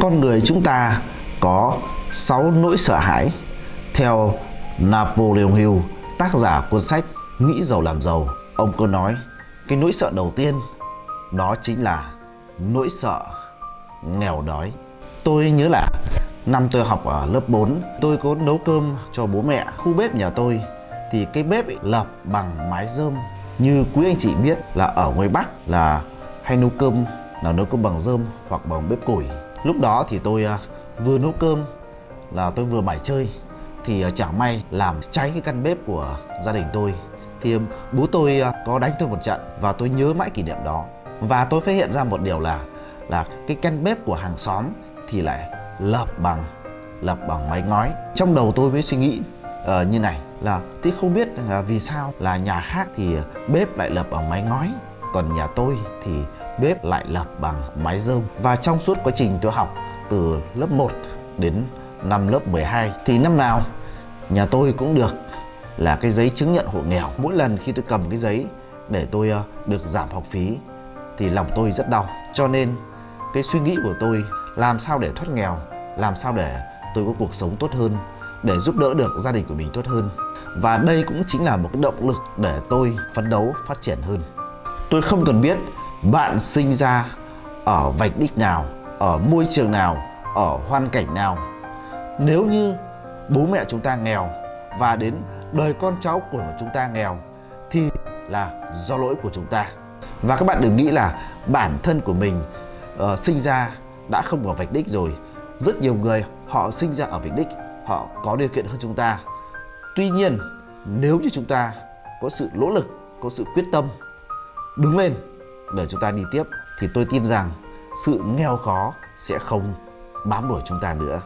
Con người chúng ta có 6 nỗi sợ hãi. Theo Napoleon Hill, tác giả cuốn sách Nghĩ giàu làm giàu Ông có nói cái nỗi sợ đầu tiên đó chính là nỗi sợ nghèo đói. Tôi nhớ là năm tôi học ở lớp 4 Tôi có nấu cơm cho bố mẹ. Khu bếp nhà tôi thì cái bếp ấy lợp bằng mái rơm Như quý anh chị biết là ở ngoài Bắc là hay nấu cơm là nấu cơm bằng rơm hoặc bằng bếp củi. Lúc đó thì tôi à, vừa nấu cơm là tôi vừa mải chơi Thì à, chẳng may làm cháy cái căn bếp của gia đình tôi. Thì à, bố tôi có đánh tôi một trận và tôi nhớ mãi kỷ niệm đó. Và tôi phát hiện ra một điều là là cái căn bếp của hàng xóm thì lại lợp bằng lợp bằng mái ngói. Trong đầu tôi mới suy nghĩ uh, như này là tôi không biết là vì sao là nhà khác thì bếp lại lợp bằng mái ngói còn nhà tôi thì bếp lại lập bằng mái rơm và trong suốt quá trình tôi học từ lớp 1 đến năm lớp 12 thì năm nào nhà tôi cũng được là cái giấy chứng nhận hộ nghèo. Mỗi lần khi tôi cầm cái giấy để tôi ờ, được giảm học phí thì lòng tôi rất đau. Cho nên cái suy nghĩ của tôi, làm sao để thoát nghèo, làm sao để tôi có cuộc sống tốt hơn, để giúp đỡ được gia đình của mình tốt hơn. Và đây cũng chính là một cái động lực để tôi phấn đấu phát triển hơn. Tôi không cần biết bạn sinh ra ở vạch đích nào ở môi trường nào ở hoàn cảnh nào? Nếu như bố mẹ chúng ta nghèo và đến đời con cháu của chúng ta nghèo thì là do lỗi của chúng ta. Và các bạn đừng nghĩ là bản thân của mình uh, sinh ra đã không ở vạch đích rồi. Rất nhiều người họ sinh ra ở vạch đích họ có điều kiện hơn chúng ta. Tuy nhiên nếu như chúng ta có sự nỗ lực có sự quyết tâm đứng lên để chúng ta đi tiếp, thì tôi tin rằng sự nghèo khó sẽ không bám đuổi chúng ta nữa.